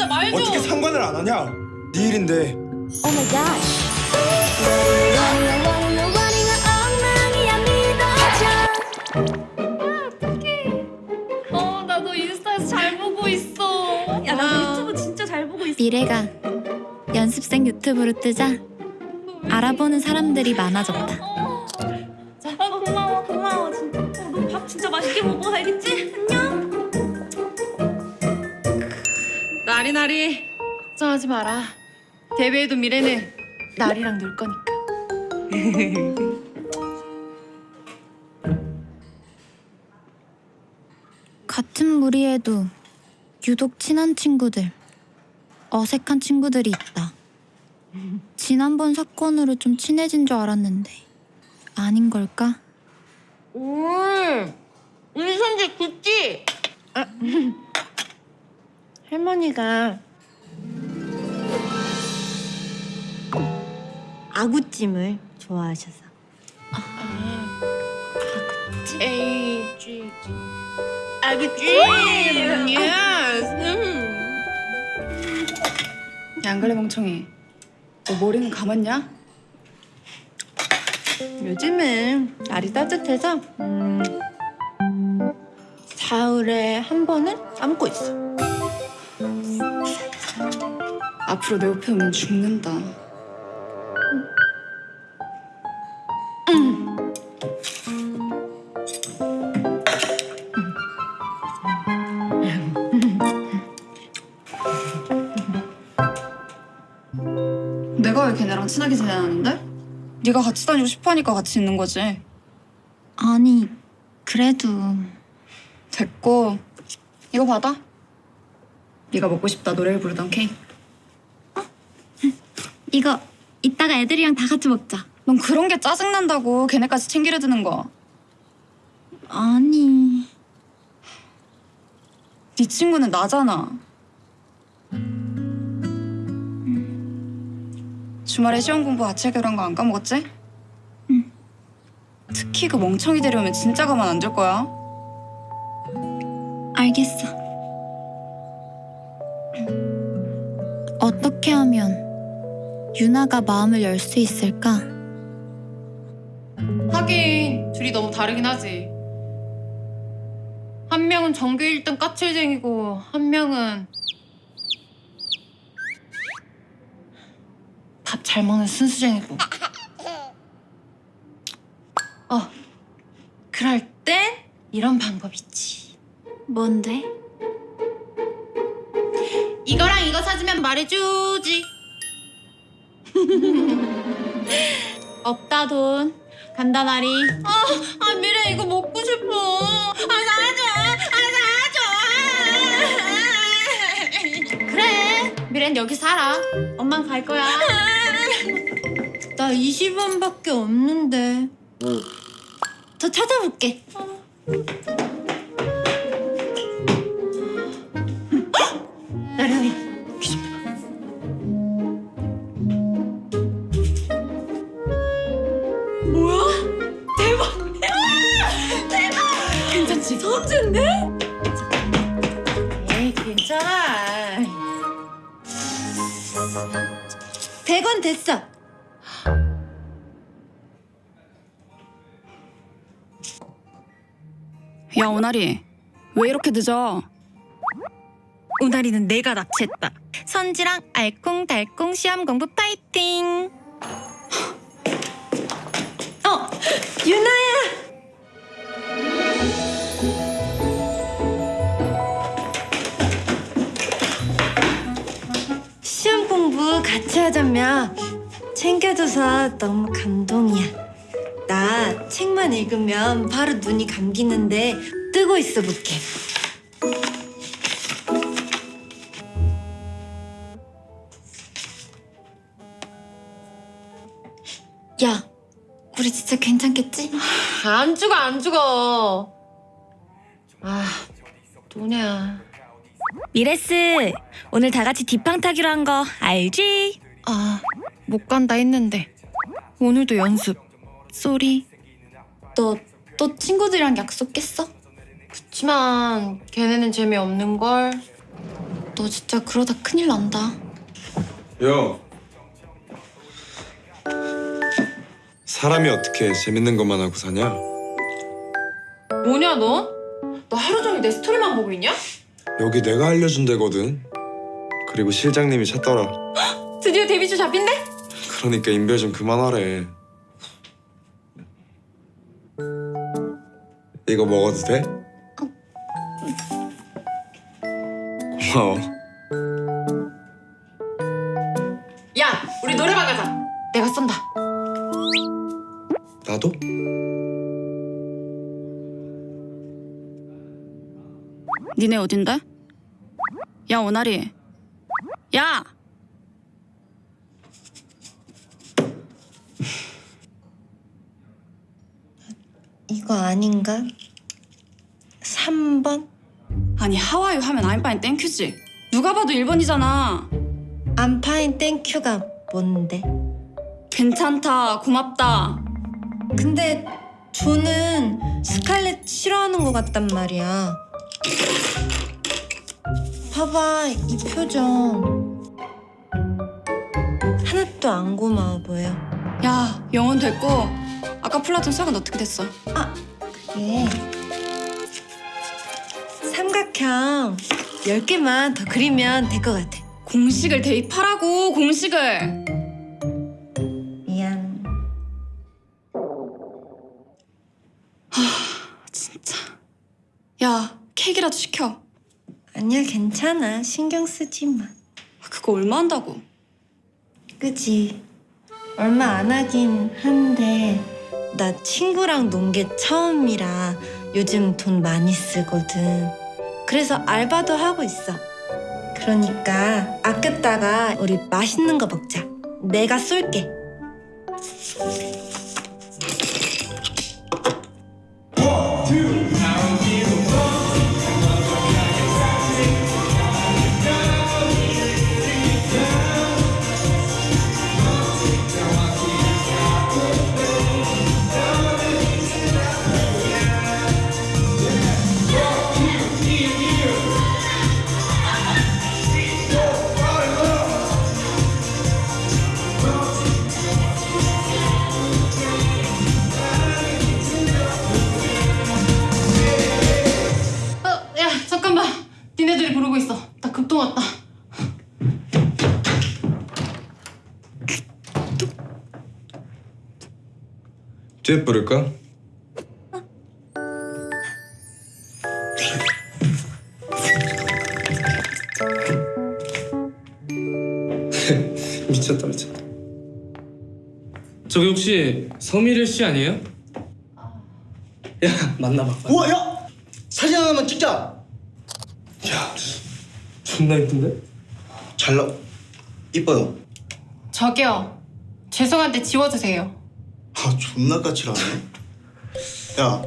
진짜 말 좀. 어떻게 상관을 안 하냐? 네 일인데 Oh my gosh. 믿어줘. 어, 나 너 인스타에서 잘 보고 있어. 야 나도 유튜브 진짜 잘 보고 있어. 미래가 연습생 유튜브로 뜨자 알아보는 사람들이 많아졌다. 어. 자, 어, 고마워 고마워 진짜. 어, 너밥 진짜 맛있게 먹어 알겠지? 나리 나리 걱정하지 마라. 데뷔해도 미래는 나리랑 놀 거니까. 같은 무리에도 유독 친한 친구들, 어색한 친구들이 있다. 지난번 사건으로 좀 친해진 줄 알았는데 아닌 걸까? 음, 우리 손질 굳지? 아, 할머니가 아구찜을 좋아하셔서 G G 아그찜 예스 야, 안 그래 멍청이. 너 머리는 감았냐? 요즘은 날이 따뜻해서 음, 사흘에 한 번은 감고 있어. 앞으로 내 옆에 오면 죽는다. 내가 왜 걔네랑 친하게 지내는데? 네가 같이 다니고 싶어하니까 같이 있는 거지. 아니 그래도 됐고 이거 받아. 네가 먹고 싶다 노래를 부르던 케이크. 이거 이따가 애들이랑 다 같이 먹자. 넌 그런 게 짜증난다고 걔네까지 챙기려 드는 거. 아니 네 친구는 나잖아. 주말에 시험 공부 같이 하기로 한거 안 까먹었지? 응. 특히 그 멍청이 데려오면 진짜 가만 안 둘 거야. 알겠어. 어떻게 하면 유나가 마음을 열 수 있을까? 하긴 둘이 너무 다르긴 하지. 한 명은 전교 1등 까칠쟁이고 한 명은 밥 잘 먹는 순수쟁이고. 어, 그럴 땐 이런 방법 있지. 뭔데? 이거랑 이거 사주면 말해주지. 없다 돈. 간다 나리. 아, 아 미래 이거 먹고 싶어. 아 사줘, 아 사줘. 그래. 미래는 여기 살아. 엄만 갈 거야. 나 20원밖에 없는데. 더 찾아볼게. 나랑이 100원 됐어. 야 오나리 왜 이렇게 늦어? 오나리는 내가 납치했다. 선지랑 알콩달콩 시험 공부 파이팅. 어, 유나 하자며 챙겨줘서 너무 감동이야. 나 책만 읽으면 바로 눈이 감기는데 뜨고 있어 볼게. 야, 우리 진짜 괜찮겠지? 안 죽어 안 죽어. 아 도냐. 미레스, 오늘 다 같이 디팡 타기로 한 거 알지? 아 못 간다 했는데 오늘도 연습. Sorry. 너 또 친구들이랑 약속 깼어? 그치만 걔네는 재미없는 걸. 너 진짜 그러다 큰일 난다. 야 사람이 어떻게 재밌는 것만 하고 사냐? 뭐냐 너? 너 하루 종일 내 스토리만 보고 있냐? 여기 내가 알려준 데거든 그리고 실장님이 찾더라 드디어 데뷔주 잡힌대? 그러니까 인별 좀 그만하래 이거 먹어도 돼? 고마워 야 우리 노래방 가자 내가 쏜다 나도? 니네 어딘데? 야 오나리. 야. 이거 아닌가? 3번? 아니 하와이 하면 아임파인 땡큐지. 누가 봐도 1번이잖아. I'm fine thank you가 뭔데? 괜찮다. 고맙다. 근데 조는 스칼렛 싫어하는 것 같단 말이야. 봐봐, 이 표정. 하나도 안 고마워 보여. 야 영혼 됐고 아까 플라톤 수학은 어떻게 됐어? 그게 삼각형 10개만 더 그리면 될 것 같아. 공식을 대입하라고 공식을. 미안. 진짜. 야 케이크라도 시켜. 아니야, 괜찮아. 신경 쓰지 마. 그거 얼마 한다고? 그지? 얼마 안 하긴 한데 나 친구랑 논 게 처음이라 요즘 돈 많이 쓰거든. 그래서 알바도 하고 있어. 그러니까 아꼈다가 우리 맛있는 거 먹자. 내가 쏠게. 듀엣 부를까? 미쳤다 미쳤다 저기 혹시 서미래 씨 아니에요? 야 만나봐. 우와 야 사진 하나만 찍자 야 존나 이쁜데? 잘 나... 이뻐요 저기요 죄송한데 지워주세요 아 존나 까칠하네 야,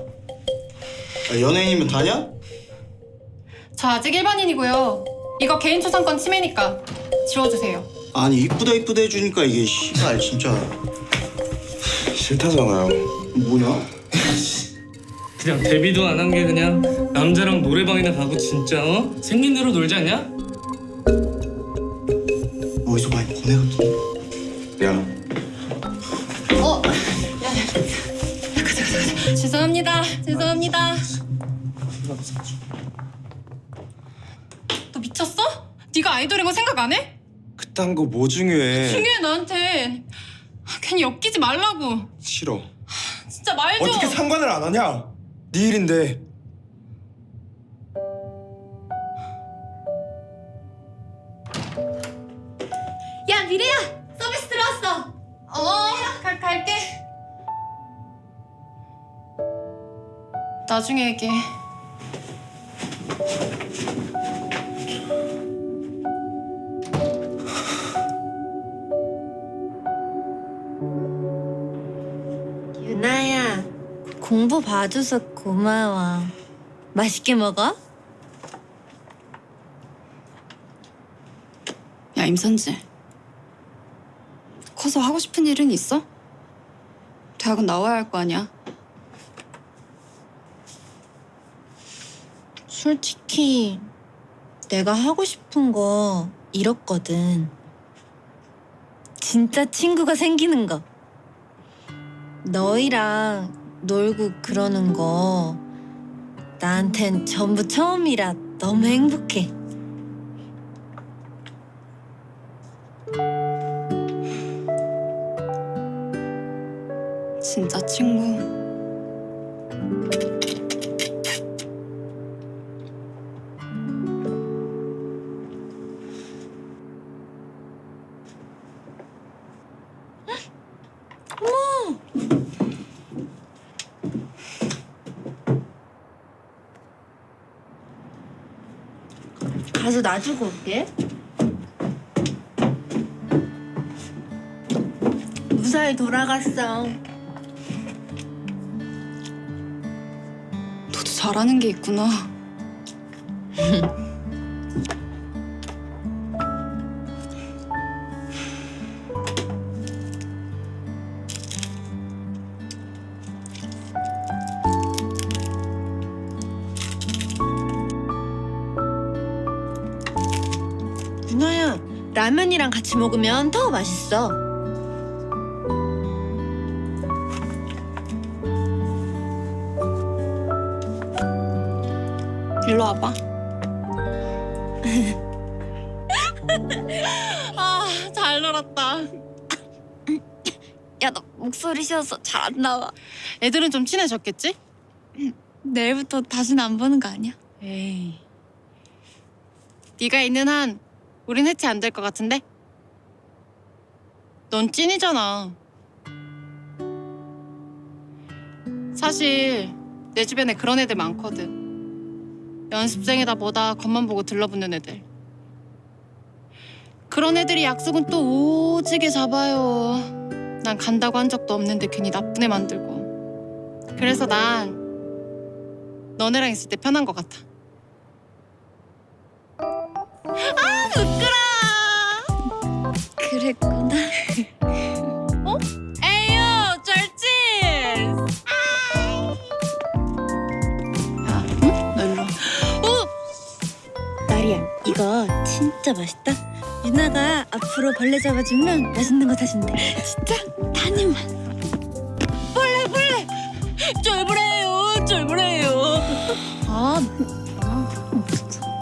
야 연예인이면 다냐? 저 아직 일반인이고요 이거 개인 초상권 침해니까 지워주세요 아니 이쁘다 이쁘다 해주니까 이게 씨발 진짜 싫다잖아요 뭐냐? 그냥 데뷔도 안 한 게 그냥 남자랑 노래방이나 가고 진짜 어? 생긴 대로 놀지 않냐? 어디서 많이 보내 같은데 야 죄송합니다. 죄송합니다. 너 미쳤어? 네가 아이돌인 거 생각 안 해? 그딴 거 뭐 중요해 중요해 나한테. 괜히 엮이지 말라고. 싫어 진짜 말 좀. 어떻게 상관을 안 하냐? 네 일인데 나중에 얘기해. 유나야, 공부 봐줘서 고마워. 맛있게 먹어? 야 임선지. 커서 하고 싶은 일은 있어? 대학은 나와야 할 거 아니야. 솔직히 내가 하고 싶은 거 이렇거든. 진짜 친구가 생기는 거. 너희랑 놀고 그러는 거 나한텐 전부 처음이라 너무 행복해. 진짜 친구. 가서 놔주고 올게. 무사히 돌아갔어. 너도 잘하는 게 있구나. 라면이랑 같이 먹으면 더 맛있어. 일로 와봐. 아, 잘 놀았다. 야 너 목소리 쉬어서 잘 안 나와. 애들은 좀 친해졌겠지? 내일부터 다시는 안 보는 거 아니야? 에이. 네가 있는 한 우린 해체 안 될 것 같은데? 넌 찐이잖아. 사실 내 주변에 그런 애들 많거든. 연습생이다 뭐다 겉만 보고 들러붙는 애들. 그런 애들이 약속은 또 오지게 잡아요. 난 간다고 한 적도 없는데 괜히 나쁜 애 만들고. 그래서 난 너네랑 있을 때 편한 것 같아. 아, 부끄러워. 그랬구나. 에휴, 절친. 야, 응? 너 일로 와. 나리야, 이거 진짜 맛있다. 유나가 앞으로 벌레 잡아주면 맛있는 거 사준대. 진짜? 한 입만. 쫄보래요, 쫄보래요. 아,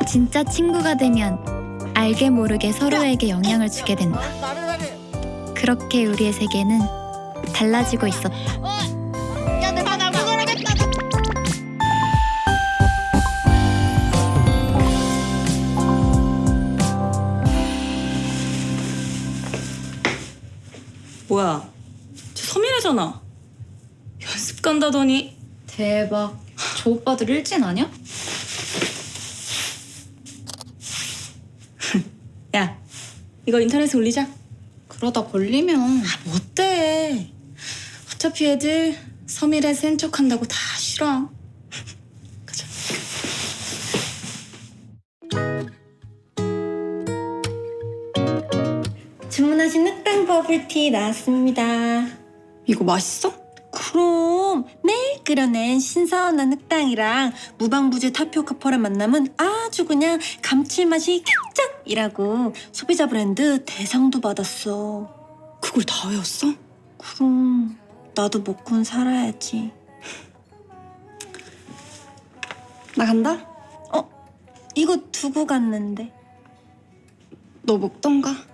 진짜 친구가 되면 알게 모르게 서로에게 영향을 주게 된다. 그렇게 우리의 세계는 달라지고 있었다. 뭐야? 저 서민이잖아. 연습 간다더니 대박. 저 오빠들 일진 아니야? 야 이거 인터넷에 올리자. 그러다 걸리면 뭐 어때? 어차피 애들 서밀에 센 척한다고 다 싫어. 가자. 주문하신 흑당 버블티 나왔습니다. 이거 맛있어? 그럼 매일 끓여낸 신선한 흑당이랑 무방부제 타피오카 펄의 만남은 아주 그냥 감칠맛이 캡짝이라고 소비자 브랜드 대상도 받았어. 그걸 다 외웠어? 그럼 나도 먹고는 살아야지. 나 간다. 이거 두고 갔는데. 너 먹던가.